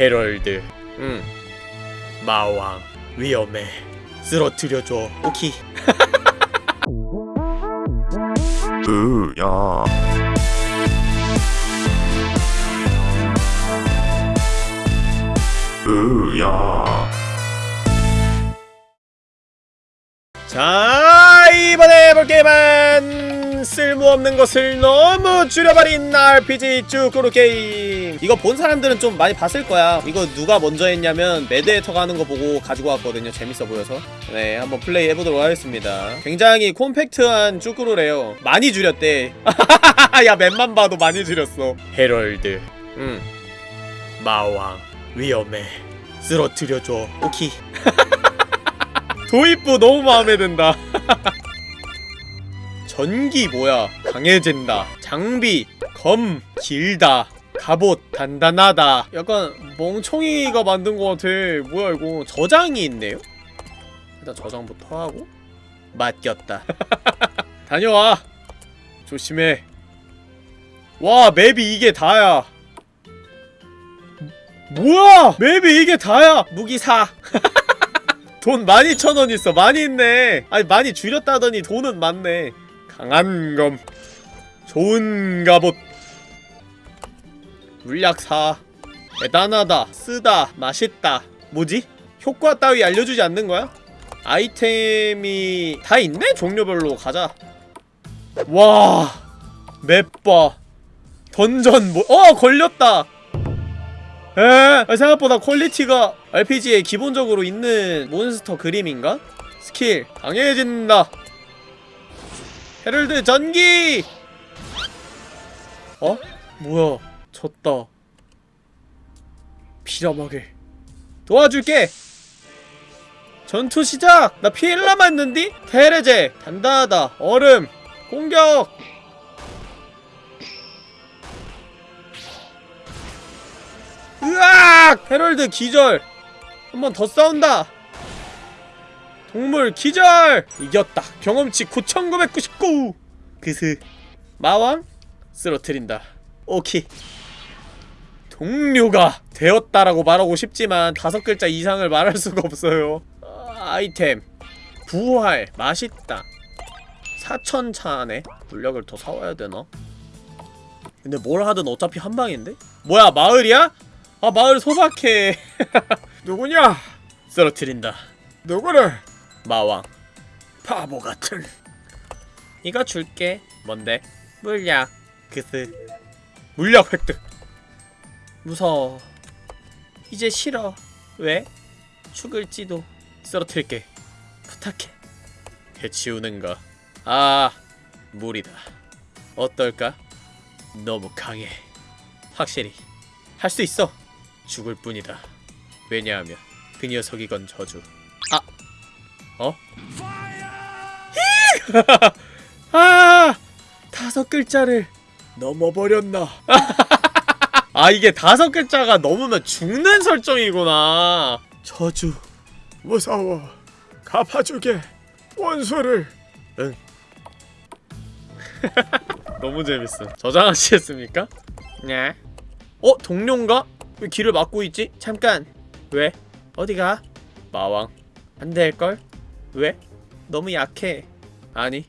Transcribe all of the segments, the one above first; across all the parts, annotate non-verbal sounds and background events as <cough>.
헤럴드. 응. 마왕 위험해. 쓰러뜨려줘 오키. <laughs> 으야. 으야. 자 이번에 해볼 게임은 쓸모없는 것을 너무 줄여버린 RPG 쯔꾸르 게임 이거 본 사람들은 좀 많이 봤을 거야. 이거 누가 먼저 했냐면 매드에터가 하는 거 보고 가지고 왔거든요. 재밌어 보여서. 네 한번 플레이 해보도록 하겠습니다. 굉장히 콤팩트한 쭈꾸루래요. 많이 줄였대. <laughs> 야 맵만 봐도 많이 줄였어. 헤럴드. 응. 마왕. 위험해. 쓰러뜨려줘. 오키. <laughs> 도입부 너무 마음에 든다. <laughs> 전기 뭐야? 강해진다. 장비. 검. 길다. 갑옷 단단하다. 약간 멍청이가 만든 것 같아. 뭐야 이거 저장이 있네요? 일단 저장부터 하고 맡겼다. <laughs> 다녀와. 조심해. 와 맵이 이게 다야. 뭐야? 맵이 이게 다야. 무기 사. <laughs> 돈 12,000원 있어 많이 있네 아니 많이 줄였다더니 돈은 많네 강한 검 좋은 갑옷 물약 사. 대단하다. 쓰다. 맛있다. 뭐지? 효과 따위 알려주지 않는 거야? 아이템이 다 있네? 종류별로. 가자. 와. 맵봐 던전 뭐.. 어! 걸렸다. 에? 생각보다 퀄리티가 RPG에 기본적으로 있는 몬스터 그림인가? 스킬. 강해진다. 헤럴드 전기! 어? 뭐야 졌다 피라마게 도와줄게 전투 시작! 나 피해를 남았는디? 테레제 단단하다 얼음 공격 으악! 헤럴드 기절! 한 번 더 싸운다! 동물 기절! 이겼다! 경험치 9999! 그스 마왕? 쓰러트린다 오케이 동료가 되었다라고 말하고 싶지만 다섯 글자 이상을 말할 수가 없어요 아, 아이템 부활 맛있다 4천차네 물약을 더 사와야 되나? 근데 뭘 하든 어차피 한 방인데? 뭐야 마을이야? 아 마을 소박해 <laughs> 누구냐? 쓰러트린다 누구를? 마왕 바보 같은 이거 줄게 뭔데? 물약 그스 물약 획득 무서워 이제 싫어 왜? 죽을지도 쓰러뜨릴게 부탁해 해치우는가 아 물이다 어떨까? 너무 강해 확실히 할 수 있어 죽을 뿐이다. 왜냐하면 그 녀석이 건 저주. 아, 어? <laughs> 아, 다섯 글자를 넘어버렸나? <laughs> 아 이게 다섯 글자가 넘으면 죽는 설정이구나. 저주. 무서워. 갚아주게. 원수를. 응. <laughs> 너무 재밌어. 저장하시겠습니까? 네. 어? 동료인가? 왜 길을 막고 있지? 잠깐! 왜? 어디가? 마왕 안 될걸? 왜? 너무 약해 아니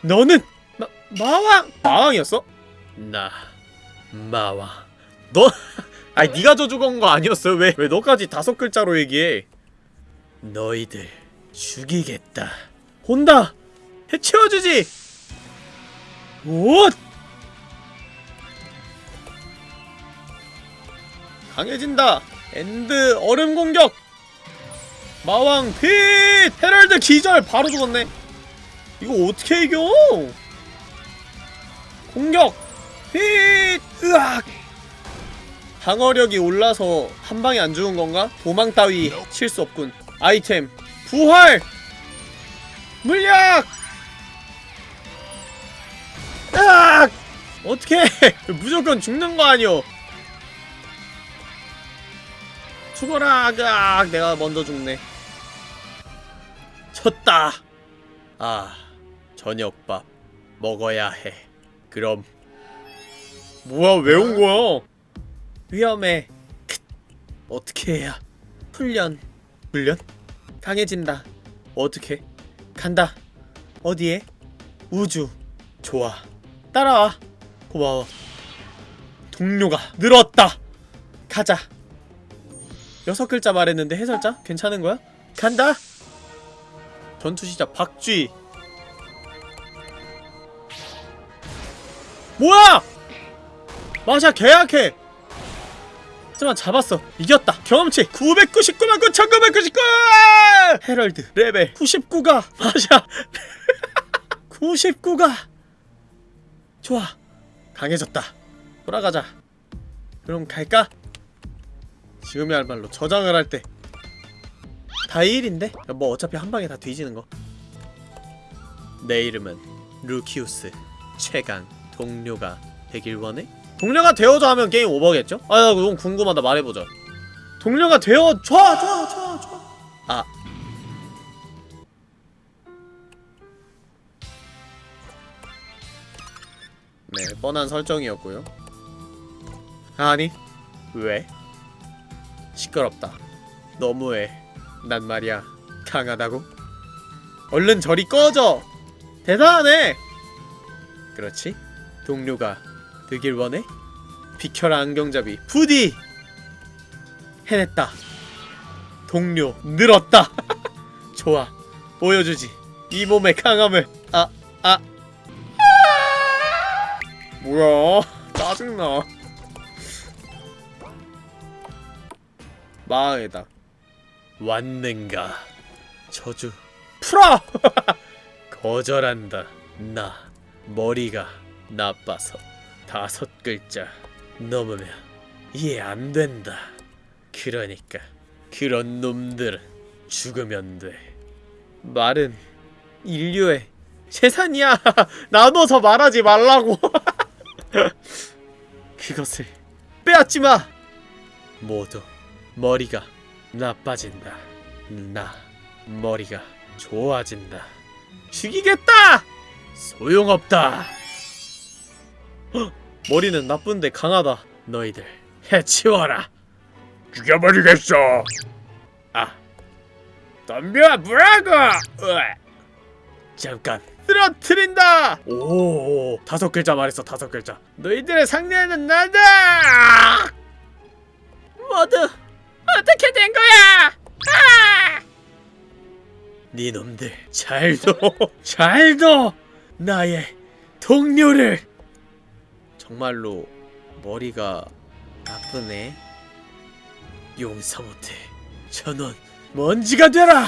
너는! 마, 마왕! 마왕이었어? 나 마왕 너? <laughs> 아니 네가 저 죽은 거 아니었어 왜? 왜 너까지 다섯 글자로 얘기해? 너희들 죽이겠다. 혼다! 해치워주지! 오! 강해진다! 엔드 얼음 공격! 마왕 핏 헤럴드 기절! 바로 죽었네. 이거 어떻게 이겨? 공격 핏 으악! 방어력이 올라서 한 방에 안 죽은 건가? 도망 따위 칠수 없군. 아이템 부활! 물약! 으악! 어떻게 <laughs> 무조건 죽는 거 아니오? 죽어라 으악! 내가 먼저 죽네. 쳤다! 아 저녁밥 먹어야 해. 그럼 뭐야 왜 온 거야? 위험해. 크. 어떻게 해야? 훈련. 훈련? 강해진다. 어떻게? 간다. 어디에? 우주. 좋아. 따라와. 고마워. 동료가 늘었다. 가자. 여섯 글자 말했는데 해설자? 괜찮은 거야? 간다. 전투 시작 박쥐. 뭐야? 마샤 개약해. 하지만 잡았어. 이겼다. 경험치 999만 9999! 헤럴드 레벨 99가 마샤 <laughs> 99가 좋아. 강해졌다. 돌아가자. 그럼 갈까? 지금이야말로 저장을 할 때. 다 1인데? 뭐 어차피 한 방에 다 뒤지는 거. 내 이름은 루키우스. 최강 동료가 되길 원해? 동료가 되어줘 하면 게임 오버겠죠? 아, 나 너무 궁금하다. 말해보자. 동료가 되어 좋아, 좋아, 좋아, 좋아. 아. 네, 뻔한 설정이었고요. 아니, 왜? 시끄럽다. 너무해. 난 말이야. 강하다고? 얼른 저리 꺼져! 대단하네! 그렇지? 동료가 되길 원해? 비켜라 안경잡이 부디! 해냈다. 동료 늘었다. <laughs> 좋아. 보여주지. 이 몸의 강함을. 아, 아. 뭐야? 짜증나. 망이다. 왔는가? 저주. 풀어! <laughs> 거절한다. 나 머리가 나빠서 다섯 글자 넘으면 이해 안 된다. 그러니까 그런 놈들은 죽으면 돼. 말은 인류의 재산이야. <laughs> 나눠서 말하지 말라고. <laughs> 그것을 빼앗지 마. 모두 머리가 나빠진다. 나 머리가 좋아진다. 죽이겠다. 소용없다. 헉, <gasps> 머리는 나쁜데 강하다. 너희들 해치워라. 죽여버리겠어. 아, 덤벼 뭐라고? 잠깐 쓰러트린다. 오, 다섯 글자 말했어 다섯 글자. 너희들의 상대는 나다. 모두 어떻게 된 거야? 아! 네 놈들 잘도 <laughs> 잘도 나의 동료를 정말로 머리가 나쁘네. 용서 못해. 전원 먼지가 되라.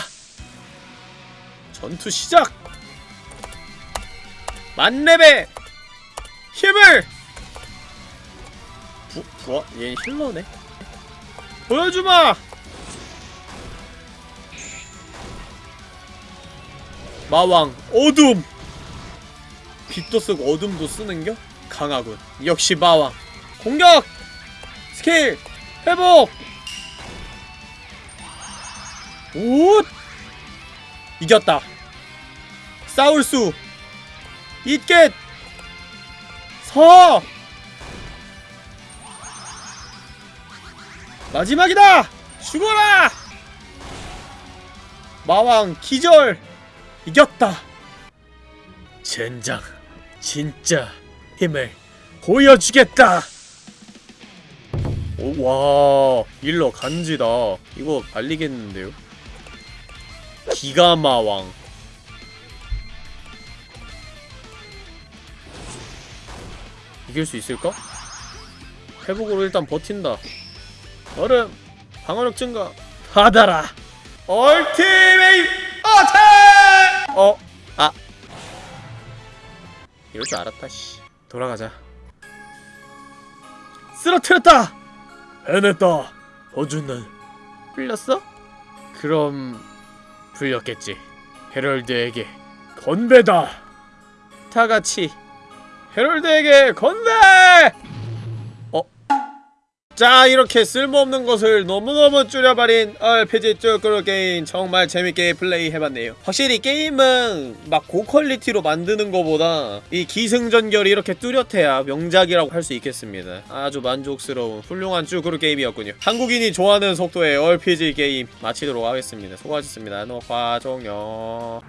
전투 시작. 만렙의 힘을. 부, 부어? 얘 힐러네. 보여주마. 마왕 어둠. 빛도 쓰고 어둠도 쓰는겨? 강하군. 역시 마왕. 공격. 스킬 회복. 오! 이겼다. 싸울 수 있겠. 서. 마지막이다. 죽어라. 마왕 기절. 이겼다. 젠장. 진짜 힘을 보여주겠다. 오, 와, 일러 간지다. 이거 말리겠는데요? 기가마왕. 이길 수 있을까? 회복으로 일단 버틴다. 얼음, 방어력 증가. 받아라. 얼티메이 어택! 어, 아. 이럴 줄 알았다, 씨. 돌아가자. 쓰러뜨렸다! 해냈다. 어준난 풀렸어? 그럼 풀렸겠지. 헤럴드에게 건배다. 다 같이 헤럴드에게 건배! 어? 자 이렇게 쓸모없는 것을 너무너무 줄여버린 RPG 쭈꾸루 게임 정말 재밌게 플레이해봤네요. 확실히 게임은 막 고퀄리티로 만드는 것보다 이 기승전결이 이렇게 뚜렷해야 명작이라고 할 수 있겠습니다. 아주 만족스러운 훌륭한 쭈꾸루 게임이었군요. 한국인이 좋아하는 속도의 RPG 게임 마치도록 하겠습니다. 수고하셨습니다. 녹화 종료